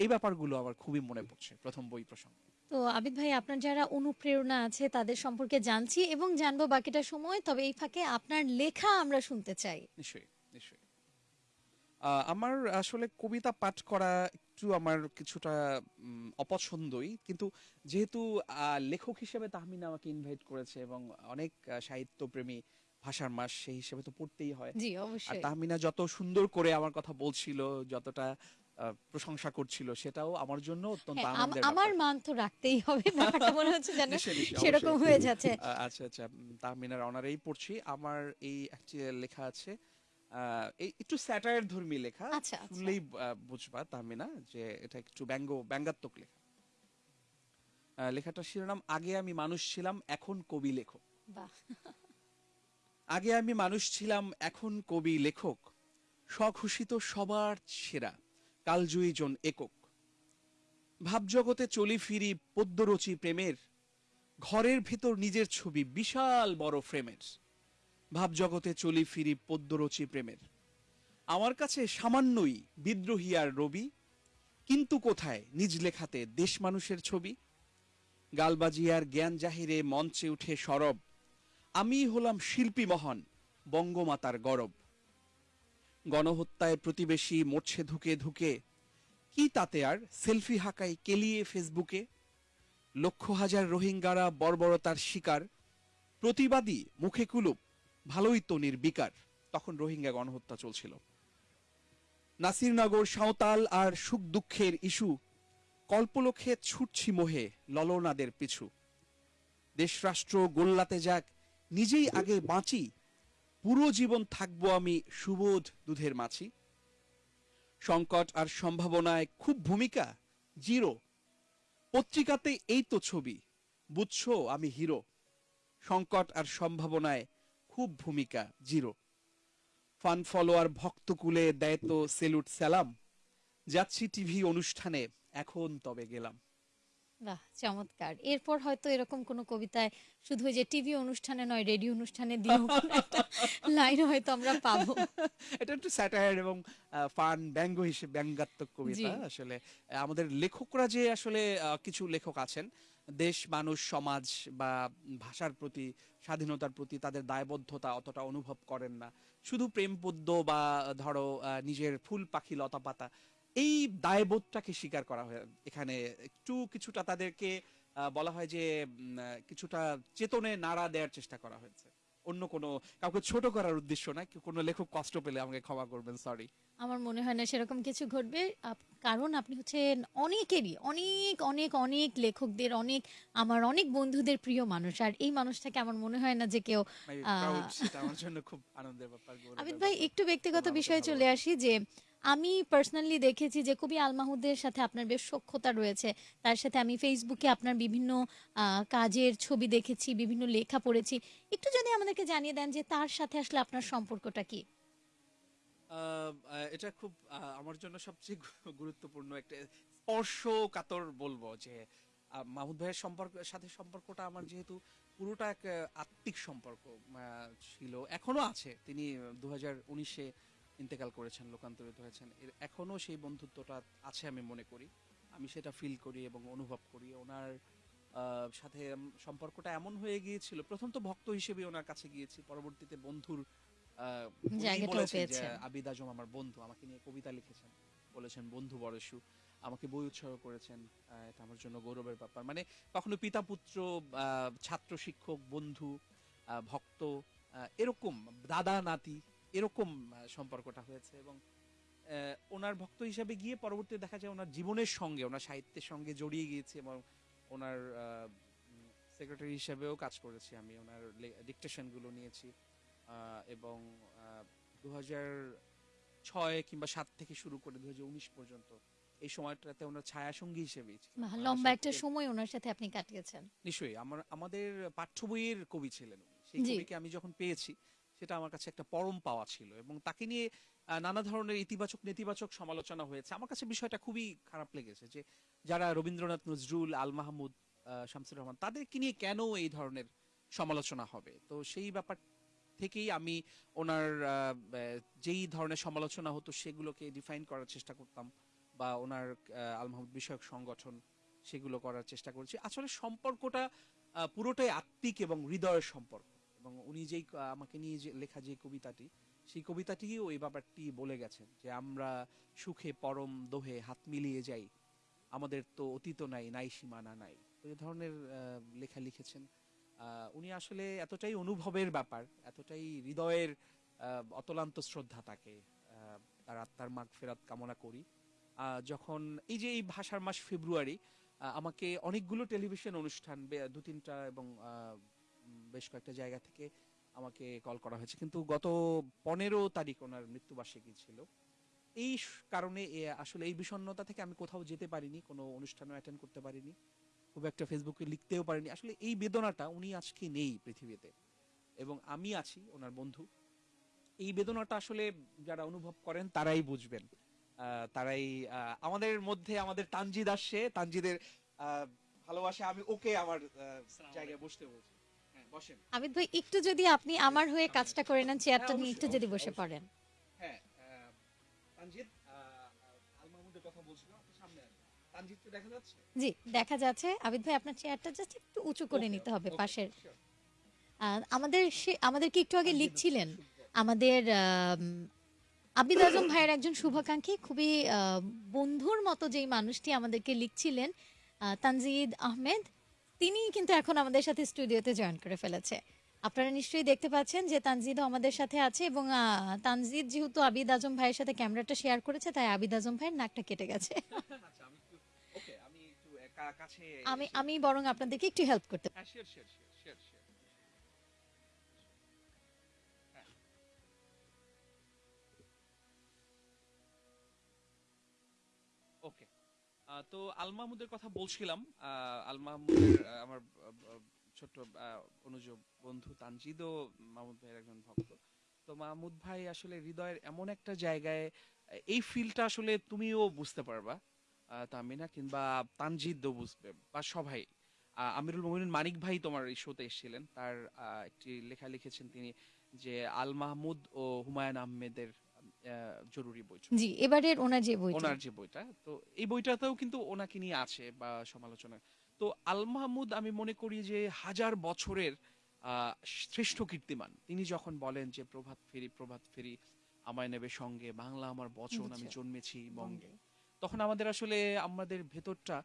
এই ব্যাপারগুলো আমার খুবই মনে পড়ছে, প্রথম বই প্রসঙ্গে। তো আবিদ ভাই আপনার যারা অনুপ্রেরণা আছে তাদের সম্পর্কে জানছি এবং জানব বাকিটা সময়। তবে এই ফাঁকে আপনার লেখা আমরা শুনতে চাই। নিশ্চয়ই নিশ্চয়ই। আমার আসলে কবিতা পাঠ করা একটু আমার কিছুটা অপছন্দই। কিন্তু যেহেতু লেখক হিসেবে তাহমিনা আমাকে ইনভাইট করেছে এবং অনেক সাহিত্যপ্রেমী ভাষার মাস সেই হিসেবে তো পড়তেই হয়। জি আর অবশ্যই তাহমিনা যত সুন্দর করে আমার কথা বলছিল যতটা প্রশংসা করছিল সেটাও আমার জন্য অত্যন্ত হ্যাঁ, আনন্দের আমার মান তো রাখতেই হবে ব্যাপারটা মনে হচ্ছে যেন সেরকম হয়ে যাচ্ছে। আচ্ছা আচ্ছা তাহমিনার অনারেই পড়ছি। আমার এই একটি লেখা আছে এই একটু স্যাটায়ার ধর্মী লেখা আচ্ছা, আচ্ছা। শুনলেই বুঝবা তাহমিনা যে এটা একটু ব্যঙ্গ ব্যঙ্গাত্মক লেখা। লেখাটার শিরোনাম আগে আমি মানুষ ছিলাম এখন কবি লেখক। বাহ। আগে আমি মানুষ ছিলাম এখন কবি লেখক। স্বঘোষিত সবার সেরা। কালজয়ী জন একক। ভাবজগতে চলি ফিরি পদ্যরচি প্রেমের, ঘরের ভেতর নিজের ছবি বিশাল বড় ফ্রেমের। ভাবজগতে চলি ফিরি পদ্যরচি প্রেমের। আমার কাছে সামান্যই বিদ্রোহী আর রবি, কিন্তু কোথায় নিজ লেখাতে দেশ মানুষের ছবি? গালবাজি আর জ্ঞান জাহিরে মঞ্চে উঠে সরব আমি হলাম শিল্পী মহান বঙ্গমাতার গরব। গণহত্যায় প্রতিবেশী মরছে ধুকে ধুকে। কি তাতে আর? সেলফি হাঁকাই কেলিয়ে ফেসবুকে। লক্ষ হাজার রোহিঙ্গারা বর্বরতার শিকার। প্রতিবাদী মুখে কুলুপ, ভালোই তো নির্বিকার তখন রোহিঙ্গা গণহত্যা চলছিল। নাসিরনগর সাঁওতাল আর সুখ দুঃখের ইস্যু। কল্পলক্ষে ছুটছি মোহে ললনাদের পিছু। দেশরাষ্ট্র গোল্লাতে যাক, নিজেই আগে বাঁচি পুরো জীবন থাকব আমি সুবোধ দুধের মাছি। সংকট আর সম্ভাবনায় খুব ভূমিকা, জিরো। পত্রিকাতে এই তো ছবি, বুঝছ আমি হিরো। সংকট আর সম্ভাবনায় খুব ভূমিকা, জিরো। ফান ফলোয়ার ভক্তকুলে দেয় তো সেলুট সালাম। যাচ্ছি টিভি অনুষ্ঠানে, এখন তবে গেলাম। বাহ চমৎকার। এরপর হয়তো এরকম কোনো কবিতায় শুধু যে টিভি অনুষ্ঠানে নয় রেডিও অনুষ্ঠানে দিয়েও লাইন হয়তো আমরা পাবো। এটা একটু স্যাটায়ার এবং ফান ব্যঙ্গ হিসেবে ব্যঙ্গাত্মক কবিতা আসলে আমাদের লেখকরা যে আসলে কিছু লেখক আছেন দেশ মানুষ সমাজ বা ভাষার প্রতি স্বাধীনতার প্রতি তাদের দায়বদ্ধতা অতটা অনুভব করেন না। শুধু প্রেম পদ্য বা ধরো নিজের ফুল পাখি লতা পাতা এই দায়বোধটাকে স্বীকার করা হয়। এখানে একটু কিছুটা তাদেরকে বলা হয় যে কিছুটা চেতনে নাড়া দেওয়ার চেষ্টা করা হয়েছে। অন্য কোনো কাউকে ছোট করার উদ্দেশ্য না কোনো লেখক কষ্ট পেলে আমাকে ক্ষমা করবেন সরি আমার মনে হয় না সেরকম কিছু ঘটবে। কারণ আপনি হচ্ছেন অনেকেরই অনেক অনেক অনেক লেখকদের অনেক আমার অনেক বন্ধুদের প্রিয় মানুষ। আর এই মানুষটাকে আমার মনে হয় না যে কেউ আমার জন্য খুব আনন্দের ব্যাপার আবিদ ভাই একটু ব্যক্তিগত বিষয়ে চলে আসি যে আমি পার্সোনালি দেখেছি যে কবি আল মাহমুদের সাথে আপনার বেশ সখ্যতা রয়েছে। তার সাথে আমি ফেসবুকে আপনার বিভিন্ন কাজের ছবি দেখেছি, বিভিন্ন লেখা পড়েছি। একটু যদি আমাদেরকে জানিয়ে দেন যে তার সাথে আসলে আপনার সম্পর্কটা কি? এটা খুব আমার জন্য সবচেয়ে গুরুত্বপূর্ণ একটা স্পর্শ কাতর বলব যে মাহমুদ ভাইয়ের সম্পর্ক, সাথে সম্পর্কটা আমার যেহেতু পুরোটা এক, আত্মিক সম্পর্ক ছিল, এখনও আছে। তিনি দু হাজার ইন্তেকাল করেছেন লোকান্তরিত হয়েছেন। এর এখনও সেই বন্ধুত্বটা আছে আমি মনে করি। আমি সেটা ফিল করি এবং অনুভব করি। ওনার সাথে সম্পর্কটা এমন হয়ে গিয়েছিল। প্রথম তো ভক্ত হিসেবে ওনার কাছে গিয়েছি। পরবর্তীতে বন্ধুর। আবিদ আজম আমার বন্ধু আমাকে নিয়ে কবিতা লিখেছেন। বলেছেন বন্ধু বরসু আমাকে বই উৎসর্গ করেছেন। এটা আমার জন্য গৌরবের ব্যাপার। মানে কখনো পিতা পুত্র ছাত্র শিক্ষক বন্ধু আহ, ভক্ত এরকম দাদা নাতি এরকম সম্পর্কটা হয়েছে এবং ওনার ভক্ত হিসাবে গিয়ে পরবর্তীতে দেখা যায় ওনার জীবনের সঙ্গে ওনার সাহিত্যের সঙ্গে জড়িয়ে গিয়েছি এবং ওনার সেক্রেটারি হিসেবেও কাজ করেছি আমি ওনার ডিকটেশনগুলো নিয়েছি এবং দু ছয় কিংবা সাত থেকে শুরু করে দু উনিশ পর্যন্ত এই সময়টাতে ওনার ছায়া সঙ্গী ওনার লম্বা একটা সময় ওনার সাথে আপনি কাটিয়েছেন। নিশ্চয়ই আমার আমাদের পাঠ্য বইয়ের কবি ছিলেন। সেই কবিকে আমি যখন পেয়েছি সেটা আমার কাছে একটা পরম পাওয়া ছিল এবং তাকে নিয়ে নানা ধরনের ইতিবাচক, নেতিবাচক সমালোচনা হয়েছে। আমার কাছে বিষয়টা খুবই খারাপ লেগেছে যে যারা রবীন্দ্রনাথ নজরুল, আল মাহমুদ শামসুর রহমান, তাদেরকে নিয়ে কেন এই ধরনের সমালোচনা হবে? তো সেই ব্যাপার থেকেই আমি ওনার যেই ধরনের সমালোচনা হতো সেগুলোকে ডিফাইন করার চেষ্টা করতাম বা ওনার আল মাহমুদ বিষয়ক সংগঠন সেগুলো করার চেষ্টা করছি। আসলে সম্পর্কটা পুরোটাই আত্মিক এবং হৃদয়ের সম্পর্ক। এবং উনি যেই আমাকে নিয়ে যে লেখা যে কবিতাটি, সেই কবিতাটিও এই ব্যাপারটি বলে গেছেন যে আমরা সুখে পরম দোহে হাত মিলিয়ে যাই, আমাদের তো অতীত নাই নাই সীমানা নাই। এই ধরনের লেখা লিখেছেন। উনি আসলে এতটাই অনুভবের ব্যাপার, এতটাই হৃদয়ের অতলান্ত শ্রদ্ধা তাকে তার আত্মার মাগ ফেরাত কামনা করি। যখন এই যে এই ভাষার মাস ফেব্রুয়ারি আমাকে অনেকগুলো টেলিভিশন অনুষ্ঠান দু তিনটা এবং বেশ কয়েকটা জায়গা থেকে আমাকে কল করা হয়েছে। কিন্তু গত পনেরো তারিখ ওনার মৃত্যুবার্ষিকী ছিল। এই কারণে আসলে এই বিষণ্ণতা থেকে আমি কোথাও যেতে পারিনি কোনো অনুষ্ঠানও অ্যাটেন্ড করতে পারিনি খুব একটা ফেসবুকে লিখতেও পারিনি। আসলে এই বেদনাটা উনি আজকে নেই পৃথিবীতে। এবং আমি আছি ওনার বন্ধু। এই বেদনাটা আসলে যারা অনুভব করেন তারাই বুঝবেন। আহ, তারাই আহ, আমাদের মধ্যে আমাদের তানজিদ আসছে। তানজিদের ভালোবাসা আমি ওকে আমার জায়গায় বসতে বলছি। বসেন। আবিদ ভাই একটু যদি আপনি আমার হয়ে কাজটা করে নেন চেয়ারটা হ্যাঁ, নিয়ে একটু যদি বসে পড়েন। হ্যাঁ আহ, তানজিদ আল মাহমুদের কথা বলছিলাম আপনি সামনে আসুন। তানজিদকে দেখা যাচ্ছে? জি দেখা যাচ্ছে। আবিদ ভাই আপনার চেয়ারটা জাস্ট একটু উঁচু করে নিতে হবে পাশের। আমাদের সে আমাদেরকে একটু আগে লিখছিলেন। আমাদের আম, আবিদ আজম ভাইয়ের একজন শুভাকাঙ্ক্ষী খুবই বন্ধুর মতো যেই মানুষটি আমাদেরকে লিখছিলেন তানজিদ আহমেদ তিনি কিন্তু এখন আমাদের সাথে স্টুডিওতে জয়েন করে ফেলেছে। আপনারা নিশ্চয়ই দেখতে পাচ্ছেন যে তানজিদও আমাদের সাথে আছে এবং তানজিদ যেহেতু আবিদ আজম ভাইয়ের সাথে ক্যামেরাটা শেয়ার করেছে তাই আবিদ আজম ভাইয়ের নাকটা কেটে গেছে। আচ্ছা আমি আমি বরং আপনাদেরকে একটু হেল্প করতে তো আল মাহমুদের কথা বলছিলাম। আল মাহমুদের আমার ছোট্ট অনুজ বন্ধু তানজিদও মাহমুদ ভাইয়ের একজন ভক্ত। তো মাহমুদ ভাই আসলে হৃদয়ের এমন একটা জায়গায় এই ফিলটা আসলে তুমিও বুঝতে পারবা তামিনা কিংবা তানজিদও বুঝবে বা সবাই। আমিরুল মোমিনুন মানিক ভাই তোমার এই শোতে এসেছিলেন। তার একটি লেখা লিখেছেন তিনি যে আল মাহমুদ ও হুমায়ুন আহমেদের আহ, জরুরি বই জি এবারের ওনার যে বইটা। ওনার যে বইটা তো এই বইটাতেও কিন্তু ওনাকে নিয়ে আছে বা সমালোচনা। তো আল মাহমুদ আমি মনে করি যে হাজার বছরের শ্রেষ্ঠ কীর্তিমান। তিনি যখন বলেন যে প্রভাত ফেরি প্রভাত ফেরি আমায় নেবে সঙ্গে বাংলা আমার বচন আমি জন্মেছি বঙ্গে। তখন আমাদের আসলে আমাদের ভেতরটা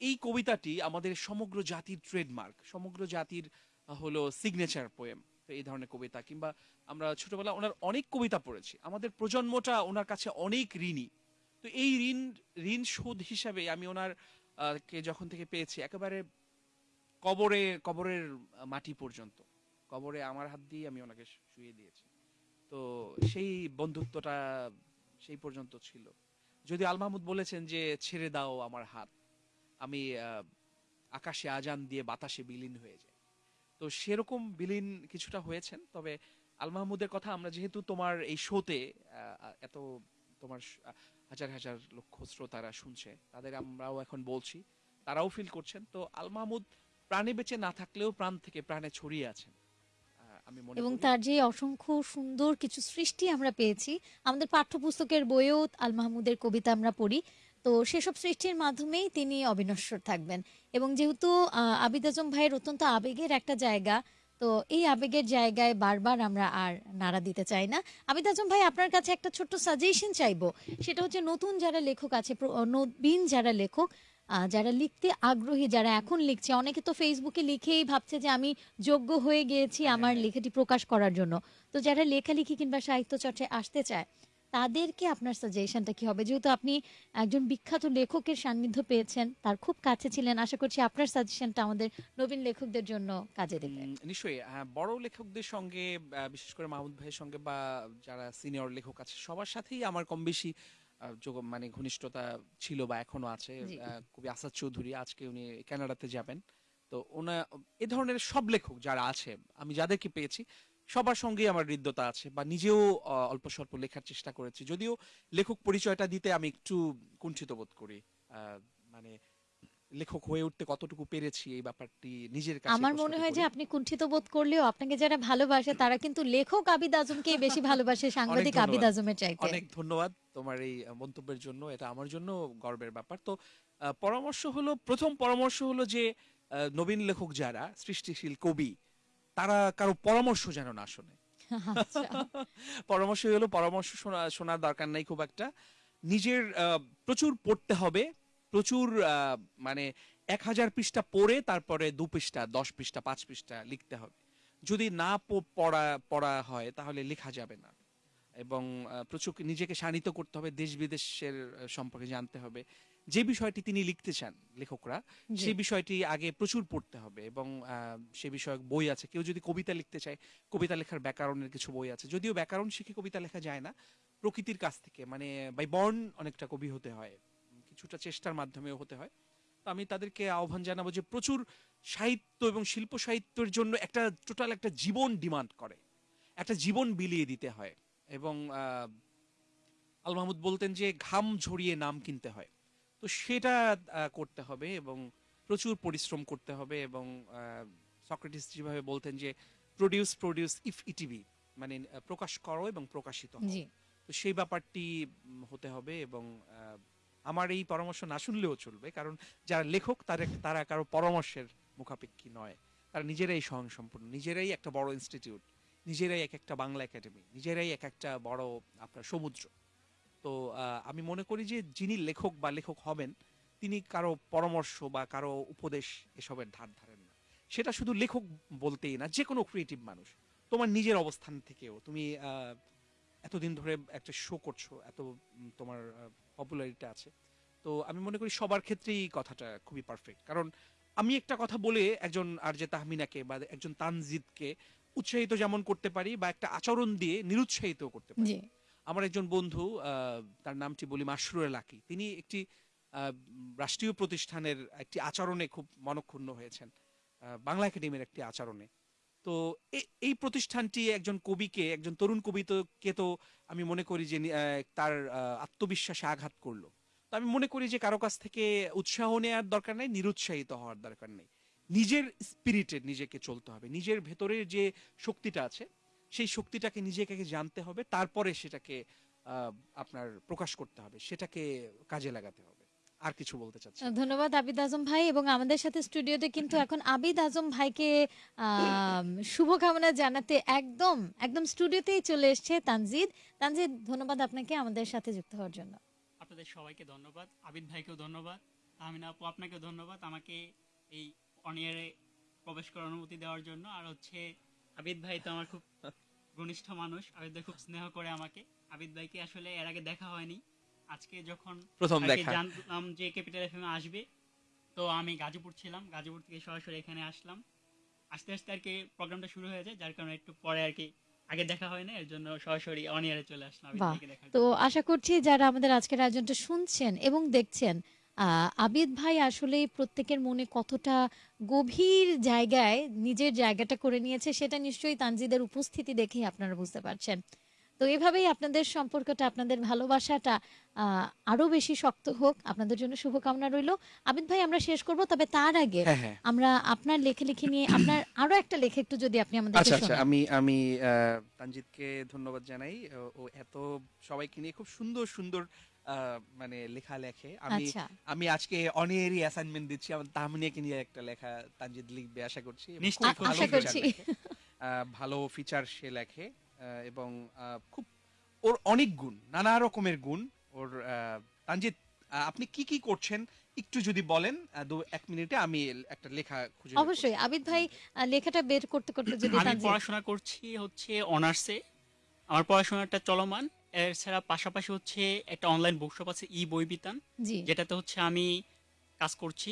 এই কবিতাটি আমাদের সমগ্র জাতির ট্রেডমার্ক সমগ্র জাতির হলো সিগনেচার পোয়েম তো এই ধরনের কবিতা, কিংবা আমরা ছোটবেলা ওনার অনেক কবিতা পড়েছি। আমাদের প্রজন্মটা ওনার কাছে অনেক ঋণী। তো এই ঋণ ঋণ শোধ হিসাবে আমি ওনার কে যখন থেকে পেয়েছি, একেবারে কবরে, কবরের মাটি পর্যন্ত, কবরে আমার হাত দিয়ে আমি ওনাকে শুয়ে দিয়েছি। তো সেই বন্ধুত্বটা সেই পর্যন্ত ছিল। যদি আল মাহমুদ বলেছেন যে, ছেড়ে দাও আমার হাত। আমি আকাশে আজান দিয়ে বাতাসে বিলীন হয়ে যাই। তো সেরকম বিলীন কিছুটা হয়েছেন তবে আল মাহমুদের কথা আমরা যেহেতু তোমার এই শোতে এত তোমার হাজার হাজার লক্ষ শ্রোতারা শুনছে তাদের আমরাও এখন বলছি তারাও ফিল করছেন। তো আল মাহমুদ প্রাণে বেঁচে না থাকলেও প্রাণ থেকে প্রাণে ছড়িয়ে আছেন। আমি মনে এবং তার যে অসংখ্য সুন্দর কিছু সৃষ্টি আমরা পেয়েছি আমাদের পাঠ্যপুস্তকের বইয়েও আল মাহমুদের কবিতা আমরা পড়ি। তো সেসব সৃষ্টির মাধ্যমেই তিনি অবিনশ্বর থাকবেন। এবং যেহেতু আবিদ আজম ভাইয়ের অত্যন্ত আবেগের একটা জায়গা তো এই আবেগের জায়গায় বারবার আমরা আর নাড়া দিতে চাই না। আবিদ আজম ভাই আপনার কাছে একটা ছোট্ট সাজেশন চাইব। সেটা হচ্ছে নতুন যারা লেখক আছে নবীন যারা লেখক আহ, যারা লিখতে আগ্রহী যারা এখন লিখছে অনেকে তো ফেসবুকে লিখেই ভাবছে যে আমি যোগ্য হয়ে গিয়েছি আমার হ্যাঁ। লেখাটি প্রকাশ করার জন্য। তো যারা লেখালেখি কিংবা সাহিত্য চর্চায় আসতে চায় তাদেরকে আপনার সাজেশনটা কি হবে? যেহেতু আপনি একজন বিখ্যাত লেখকের সান্নিধ্য পেয়েছেন তার খুব কাছে ছিলেন আশা করছি আপনার সাজেশনটা আমাদের নবীন লেখকদের জন্য কাজে দেবে। নিশ্চয়ই বড় লেখকদের সঙ্গে বিশেষ করে মাহমুদ ভাইয়ের সঙ্গে বা যারা সিনিয়র লেখক আছে সবার সাথেই আমার কম বেশি মানে ঘনিষ্ঠতা ছিল বা এখনও আছে। কবি আসাদ চৌধুরী আজকে উনি কানাডাতে যাবেন। তো ওনা এ ধরনের সব লেখক যারা আছে আমি যাদেরকে পেয়েছি সবার সঙ্গেই আমার হৃদ্যতা আছে বা নিজেও অল্প স্বল্প লেখার চেষ্টা করেছি। যদিও লেখক পরিচয়টা দিতে আমি একটু কুণ্ঠিত বোধ করি। মানে লেখক হয়ে উঠতে কতটুকু পেরেছি এই ব্যাপারটি নিজের কাছে আমার মনে হয় যে আপনি কুণ্ঠিত বোধ করলেও আপনাকে যারা ভালোবাসে তারা কিন্তু লেখক আবিদ আজমকে বেশি ভালোবাসে সাংবাদিক আবিদ। আজমের চাইতে। অনেক ধন্যবাদ তোমার এই মন্তব্যের জন্য। এটা আমার জন্য গর্বের ব্যাপার। তো পরামর্শ হলো প্রথম পরামর্শ হলো যে নবীন লেখক যারা সৃষ্টিশীল কবি তারা কারও পরামর্শ যেন না শোনে। আচ্ছা। পরামর্শ হলো পরামর্শ শোনা শোনার দরকার নাই খুব একটা। নিজের প্রচুর পড়তে হবে। প্রচুর মানে এক হাজার পৃষ্ঠা পড়ে তারপরে দু পৃষ্ঠা দশ পৃষ্ঠা পাঁচ পৃষ্ঠা লিখতে হবে। যদি না পড়া পড়া হয় তাহলে লেখা যাবে না। এবং প্রচুর নিজেকে শানিত করতে হবে দেশ বিদেশের সম্পর্কে জানতে হবে। যে বিষয়টি তিনি লিখতে চান লেখকরা। সেই বিষয়টি আগে প্রচুর পড়তে হবে এবং সে বিষয়ক বই আছে। কেউ যদি কবিতা লিখতে চায় কবিতা লেখার ব্যাকরণের কিছু বই আছে। যদিও ব্যাকরণ শিখে কবিতা লেখা যায় না প্রকৃতির কাছ থেকে মানে বাই বর্ন অনেকটা কবি হতে হয় কিছুটা চেষ্টার মাধ্যমেও হতে হয়। তো আমি তাদেরকে আহ্বান জানাব যে প্রচুর সাহিত্য এবং শিল্প সাহিত্যের জন্য একটা টোটাল একটা জীবন ডিমান্ড করে। একটা জীবন বিলিয়ে দিতে হয় এবং আহ, আল মাহমুদ বলতেন যে ঘাম ঝরিয়ে নাম কিনতে হয়। তো সেটা করতে হবে এবং প্রচুর পরিশ্রম করতে হবে এবং সক্রেটিস যেভাবে বলতেন যে প্রডিউস প্রডিউস ইফ ইটিভি মানে প্রকাশ করো এবং প্রকাশিত তো সেই ব্যাপারটি হতে হবে এবং আহ, আমার এই পরামর্শ না শুনলেও চলবে। কারণ যারা লেখক তারা তারা কারও পরামর্শের মুখাপেক্ষী নয়। তারা নিজেরাই স্বয়ংসম্পূর্ণ নিজেরাই একটা বড় ইনস্টিটিউট নিজেরাই এক একটা বাংলা একাডেমি নিজেরাই এক একটা বড় আপনার সমুদ্র। তো আমি মনে করি যে যিনি লেখক বা লেখক হবেন, তিনি কারও পরামর্শ বা কারও উপদেশ এসবের ধার ধারেন না। সেটা শুধু লেখক বলতেই না যে কোনো ক্রিয়েটিভ মানুষ। তোমার নিজের অবস্থান থেকেও। তুমি এতদিন ধরে একটা শো করছ, এত তোমার পপুলারিটি আছে। তো আমি মনে করি সবার ক্ষেত্রেই কথাটা খুবই পারফেক্ট কারণ আমি একটা কথা বলে একজন আর যে তাহমিনাকে বা একজন তানজিদকে উৎসাহিত যেমন করতে পারি বা একটা আচরণ দিয়ে নিরুৎসাহিত করতে পারি। আমার একজন বন্ধু তার নামটি বলি মাসরুর লাকি তিনি একটি রাষ্ট্রীয় প্রতিষ্ঠানের একটি আচরণে খুব মনক্ষুণ্ণ হয়েছেন বাংলা একাডেমির একটি আচরণে। তো এই প্রতিষ্ঠানটি একজন কবিকে, একজন তরুণ কবিকে তো আমি মনে করি যে তার আত্মবিশ্বাসে আঘাত করল। তো আমি মনে করি যে কারও কাছ থেকে উৎসাহ নেওয়ার দরকার নেই, নিরুৎসাহিত হওয়ার দরকার নেই। নিজের স্পিরিটে নিজেকে চলতে হবে। নিজের ভেতরের যে শক্তিটা আছে সেই শক্তিটাকে নিজেকে জানতে হবে তারপরে সেটাকে আপনার প্রকাশ করতে হবে সেটাকে কাজে লাগাতে হবে। আর কিছু বলতে চাচ্ছি ধন্যবাদ আবিদ আজম ভাই এবং আমাদের সাথে স্টুডিওতে কিন্তু এখন আবিদ আজম ভাইকে শুভকামনা জানাতে একদম একদম স্টুডিওতেই চলে এসেছে তানজিদ। তানজিদ ধন্যবাদ আপনাকে আমাদের সাথে যুক্ত হওয়ার জন্য। আপনাদের সবাইকে ধন্যবাদ আবিদ ভাইকেও ধন্যবাদ তাহমিনা আপু আপনাকেও ধন্যবাদ। আমাকে এই অনিয়ারে প্রবেশ করার অনুমতি দেওয়ার জন্য। আর হচ্ছে আবিদ ভাই তো আমার খুব ঘনিষ্ঠ মানুষ আবিদ ভাই খুব স্নেহ করে আমাকে। আবিদ ভাইকে আসলে এর আগে দেখা হয়নি। আজকে যখন প্রথম দেখা। জানলাম যে ক্যাপিটাল এফএম আসবে তো আমি গাজীপুর ছিলাম। গাজীপুর থেকে সরাসরি এখানে আসলাম। আস্তে আস্তে আর কি প্রোগ্রামটা শুরু হয়ে যায় যার কারণে একটু পরে আর কি আগে দেখা হয় না এর জন্য সরাসরি অনিয়ারে চলে আসলাম আবিদ ভাইকে দেখার তো আশা করছি যারা আমাদের আজকের আয়োজনটা শুনছেন এবং দেখছেন আহ, আবিদ ভাই আসলে প্রত্যেকের মনে কতটা গভীর জায়গায় নিজের জায়গাটা করে নিয়েছে সেটা নিশ্চয়ই তানজিদের উপস্থিতি দেখেই আপনারা বুঝতে পারছেন। তো এভাবেই আপনাদের সম্পর্কটা আপনাদের ভালোবাসাটা আহ, আরও বেশি শক্ত হোক। আপনাদের জন্য শুভকামনা রইল। আবিদ ভাই আমরা শেষ করব তবে তার আগে হ্যাঁ হ্যাঁ। আমরা আপনার লেখালেখি নিয়ে আপনার আরও একটা লেখা একটু যদি আপনি আমাদের আচ্ছা আচ্ছা। আমি আমি আহ, তানজিদকে ধন্যবাদ জানাই। ও- ও এত সবাইকে নিয়ে খুব সুন্দর সুন্দর আহ, মানে লেখা লেখে আমি আচ্ছা। আমি আজকে অনেরই অ্যাসাইনমেন্ট দিচ্ছি আমার তাহমিনাকে নিয়ে একটা লেখা তানজিদ লিখবে আশা করছি। এবং নিশ্চয়ই, খুব খুব ভালো আশা feature করছি। লেখে। আহ, ভালো ফিচার সে লেখে আহ, এবং আহ, খুব ওর অনেক গুণ নানা রকমের গুণ। ওর আহ, তানজিদ আহ, আপনি কি কি করছেন? একটু যদি বলেন আহ, দু এক মিনিটে আমি একটা লেখা খুঁজে বের করছি। অবশ্যই আবিদ ভাই আহ, লেখাটা বের করতে করতে যদি আমি তানজিদ পড়াশোনা করছি হচ্ছে অনার্সে। আমার পড়াশোনাটা চলমান। এছাড়া পাশাপাশি হচ্ছে একটা অনলাইন বুকশপ আছে ই বই বিতান। জি। যেটাতে হচ্ছে আমি কাজ করছি।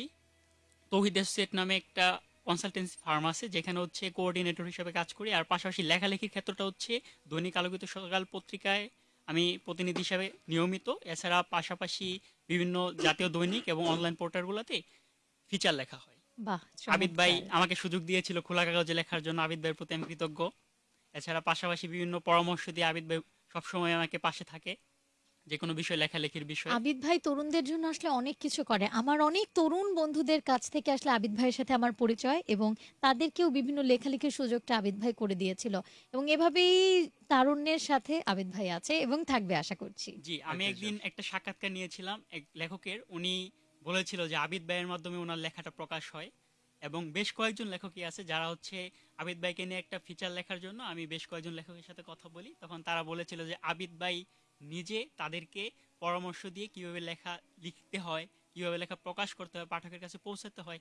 তৌহিদ অ্যাসোসিয়েট নামে একটা কনসালটেন্সি ফার্ম আছে যেখানে হচ্ছে কোঅর্ডিনেটর হিসেবে কাজ করি। আর পাশাপাশি লেখালেখির ক্ষেত্রটা হচ্ছে দৈনিক আলোকিত সকাল পত্রিকায় আমি প্রতিনিধি হিসাবে নিয়মিত। এছাড়া পাশাপাশি বিভিন্ন জাতীয় দৈনিক এবং অনলাইন পোর্টালগুলোতে ফিচার লেখা হয়। বাহ আবিদ ভাই আমাকে সুযোগ দিয়েছিল খোলা কাগজে লেখার জন্য। আবিদ ভাইয়ের প্রতি আমি কৃতজ্ঞ। এছাড়া পাশাপাশি বিভিন্ন পরামর্শ দিয়ে আবিদ ভাই সবসময় আমাকে পাশে থাকে যে কোনো বিষয় লেখালেখির বিষয়। আবিদ ভাই তরুণদের জন্য আসলে অনেক কিছু করে। আমার অনেক তরুণ বন্ধুদের কাছ থেকে আসলে আবিদ ভাইয়ের সাথে আমার পরিচয় এবং তাদেরকেও বিভিন্ন লেখালেখির সুযোগটা আবিদ ভাই করে দিয়েছিল এবং এভাবেই তারুণ্যের সাথে আবিদ ভাই আছে এবং থাকবে আশা করছি। জি আমি একদিন একটা সাক্ষাৎকার নিয়েছিলাম এক লেখকের। উনি বলেছিল যে আবিদ ভাইয়ের মাধ্যমে ওনার লেখাটা প্রকাশ হয়। এবং বেশ কয়েকজন লেখকই আছে যারা হচ্ছে আবিদ ভাইকে নিয়ে একটা ফিচার লেখার জন্য আমি বেশ কয়েকজন লেখকের সাথে কথা বলি। তখন তারা বলেছিল যে আবিদ ভাই নিজে তাদেরকে পরামর্শ দিয়ে কীভাবে লেখা লিখতে হয় কীভাবে লেখা প্রকাশ করতে হয় পাঠকের কাছে পৌঁছাতে হয়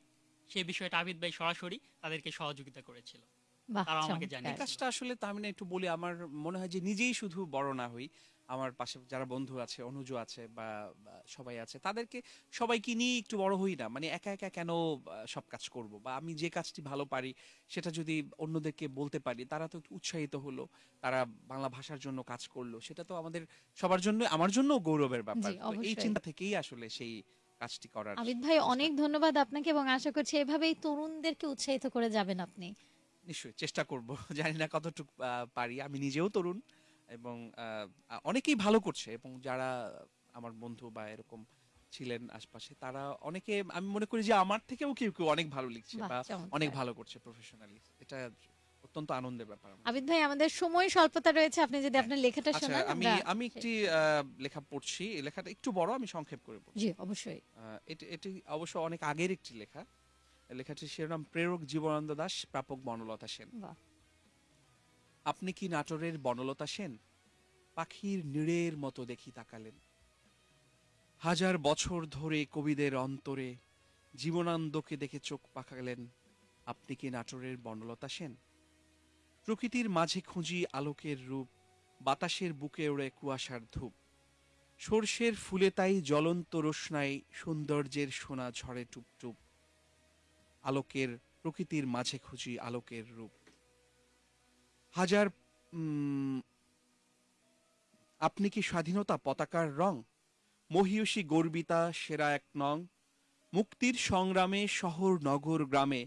সেই বিষয়টা আবিদ ভাই সরাসরি তাদেরকে সহযোগিতা করেছিল। বাহ তারাও আমাকে। এই কাজটা আসলে তাহমিনা একটু বলি আমার মনে হয় যে নিজেই শুধু বড় না হই। আমার পাশে যারা বন্ধু আছে অনুজ আছে বা সবাই আছে তাদেরকে সবাইকে নিয়ে একটু বড় হই না। মানে একা একা কেন সব কাজ করব? বা আমি যে কাজটি ভালো পারি সেটা যদি অন্যদেরকে বলতে পারি তারা তো উৎসাহিত হলো তারা বাংলা ভাষার জন্য কাজ করল সেটা তো আমাদের সবার জন্য আমার জন্য গৌরবের ব্যাপার। এই চিন্তা থেকেই আসলে সেই কাজটি করার আবিদ ভাই অনেক ধন্যবাদ আপনাকে এবং আশা করছি এভাবেই তরুণদেরকে উৎসাহিত করে যাবেন আপনি। নিশ্চয়ই চেষ্টা করব। জানি না কতটুকু পারি আমি নিজেও তরুণ। এবং অনেকেই ভালো করছে এবং যারা আমার বন্ধু বা এরকম ছিলেন আশপাশে তারা অনেকে আমি মনে করি যে আমার থেকেও কেউ কেউ অনেক ভালো লিখছে বা অনেক ভালো করছে প্রফেশনালি এটা অত্যন্ত আনন্দের ব্যাপার আবিদ ভাই আমাদের সময় স্বল্পতা রয়েছে। আপনি যদি হ্যাঁ। আপনার লেখাটা আচ্ছা শোনান আমি আমি একটি আহ, লেখা পড়ছি। এই লেখাটা একটু বড় আমি সংক্ষেপ করে পড়ছি। জি অবশ্যই। এটি এটি অবশ্য অনেক আগের একটি লেখা। লেখাটির শিরোনাম প্রেরক জীবনানন্দ দাস প্রাপক বনলতা সেন। বাহ। আপনি কি নাটোরের বনলতা সেন? পাখির নীড়ের মতো দেখি তাকালেন। হাজার বছর ধরে কবিদের অন্তরে জীবনানন্দকে দেখে চোখ পাকালেন। আপনি কি নাটোরের বনলতা সেন? প্রকৃতির মাঝে খুঁজি আলোকের রূপ, বাতাসের বুকে ওড়ে কুয়াশার ধূপ। সর্ষের ফুলে তাই জ্বলন্ত রোশনাই সৌন্দর্যের সোনা ঝরে টুপটুপ। আলোকের, প্রকৃতির মাঝে খুঁজি আলোকের রূপ। হাজার আপনি কি স্বাধীনতা পতাকার রং? মহিয়সী গর্বিতা সেরা এক নং। মুক্তির সংগ্রামে শহর নগর গ্রামে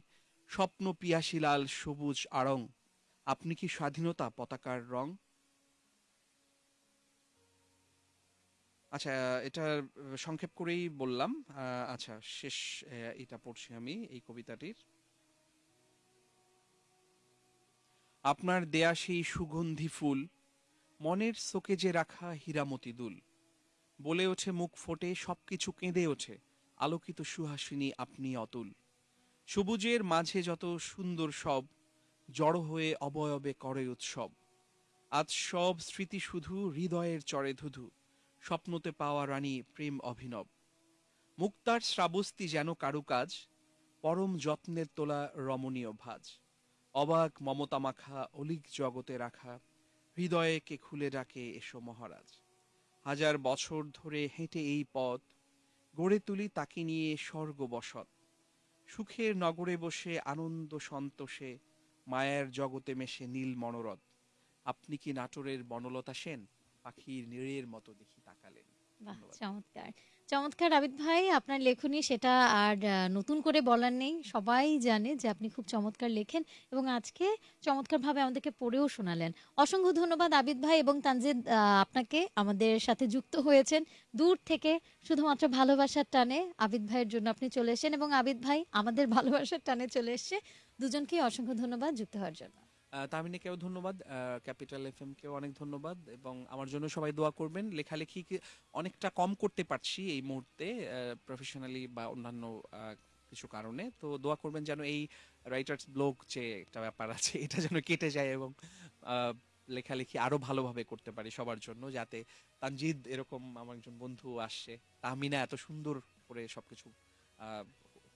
স্বপ্ন পিয়াসিলাল সবুজ আড়ং। আপনি কি স্বাধীনতা পতাকার রং? আচ্ছা এটা সংক্ষেপ করেই বললাম। আচ্ছা শেষ এটা পড়ছি আমি এই কবিতাটির। আপনার দেয়া সেই সুগন্ধি ফুল, মনের যে রাখা হীরামতি দুল। বলে ওঠে, মুখ ফোটে, সবকিছু কেঁদে ওঠে, আলোকিত সুহাসিনী আপনি অতুল। সবুজের মাঝে যত সুন্দর সব, জড়ো হয়ে অবয়বে করে উৎসব। আজ সব স্মৃতি শুধু হৃদয়ের চরে ধুধু, স্বপ্নতে পাওয়া রানী প্রেম অভিনব। মুক্তার শ্রাবস্তি যেন কারুকাজ, পরম যত্নের তোলা রমণীয় ভাজ। অবাক মমতা মাখা অলিক জগতে রাখা হৃদয়ে কে খুলে ডাকে এসো মহারাজ। হাজার বছর ধরে হেঁটে এই পথ গড়ে তুলি তাকে নিয়ে স্বর্গ বসত। সুখের নগরে বসে আনন্দ সন্তোষে মায়ার জগতে মেশে নীল মনোরথ। আপনি কি নাটোরের বনলতা সেন? পাখির নীড়ের মতো দেখি তাকালেন। চমৎকার। চমৎকার আবিদ ভাই, আপনার লেখনী সেটা আর নতুন করে বলার নেই। সবাই জানে যে আপনি খুব চমৎকার লেখেন এবং আজকে চমৎকারভাবে আমাদেরকে পড়েও শোনালেন। অসংখ্য ধন্যবাদ আবিদ ভাই এবং তানজিদ আপনাকে আমাদের সাথে যুক্ত হয়েছেন। দূর থেকে শুধুমাত্র ভালোবাসার টানে আবিদ ভাইয়ের জন্য আপনি চলে এসেছেন এবং আবিদ ভাই আমাদের ভালোবাসার টানে চলে এসেছে। দুজনকেই অসংখ্য ধন্যবাদ যুক্ত হওয়ার জন্য। আহ, তাহমিনাকেও ধন্যবাদ ক্যাপিটাল এফ কেও অনেক ধন্যবাদ এবং আমার জন্য সবাই দোয়া করবেন। লেখালেখি অনেকটা কম করতে পারছি এই মুহূর্তে প্রফেশনালি বা অন্যান্য কিছু কারণে। তো দোয়া করবেন যেন এই রাইটার্স ব্লগ যে একটা ব্যাপার আছে এটা যেন কেটে যায় এবং লেখালেখি আরও ভালোভাবে করতে পারি সবার জন্য যাতে তানজিদ এরকম আমার একজন বন্ধু আসছে তাহমিনা এত সুন্দর করে সবকিছু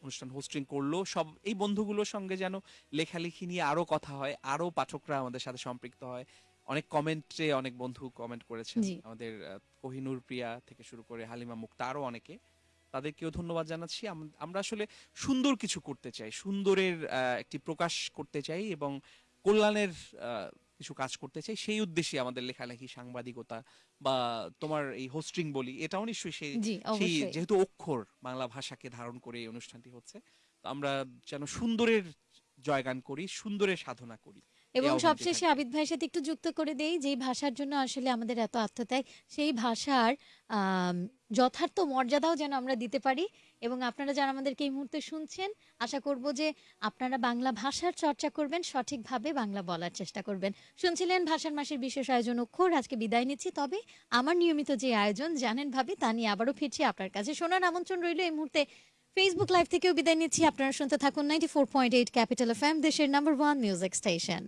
অনুষ্ঠান হোস্টিং করল। সব এই বন্ধুগুলোর সঙ্গে যেন লেখালেখি নিয়ে আরও কথা হয় আরও পাঠকরা আমাদের সাথে সম্পৃক্ত হয়। অনেক কমেন্টে অনেক বন্ধু কমেন্ট করেছেন। আমাদের কোহিনুর প্রিয়া থেকে শুরু করে হালিমা মুক্তা আরও অনেকে। তাদেরকেও ধন্যবাদ জানাচ্ছি। আমরা আসলে সুন্দর কিছু করতে চাই সুন্দরের আহ, একটি প্রকাশ করতে চাই এবং কল্যাণের আহ, কিছু কাজ করতে চাই সেই উদ্দেশ্যে আমাদের লেখালেখি সাংবাদিকতা বা তোমার এই হোস্টিং বলি এটাও নিশ্চয়ই সেই সেই যেহেতু অক্ষর বাংলা ভাষাকে ধারণ করে এই অনুষ্ঠানটি হচ্ছে আমরা যেন সুন্দরের জয়গান করি সুন্দরের সাধনা করি। এবং সবশেষে আবিদ ভাইয়ের সাথে একটু যুক্ত করে দেই যেই ভাষার জন্য আসলে আমাদের এত আত্মত্যাগ সেই ভাষার যথার্থ মর্যাদাও যেন আমরা দিতে পারি। এবং আপনারা যারা আমাদেরকে এই মুহূর্তে শুনছেন আশা করব যে আপনারা বাংলা ভাষার চর্চা করবেন সঠিকভাবে বাংলা বলার চেষ্টা করবেন। শুনছিলেন ভাষার মাসের বিশেষ আয়োজন অক্ষর আজকে বিদায় নিচ্ছি। তবে আমার নিয়মিত যে আয়োজন জানেন ভাবে তা নিয়ে আবারও ফিরছি আপনার কাছে। শোনার আমন্ত্রণ রইল এই মুহূর্তে ফেসবুক লাইভ থেকেও বিদায় নিচ্ছি। আপনারা শুনতে থাকুন ninety four point eight capital F M দেশের নাম্বার ওয়ান মিউজিক স্টেশন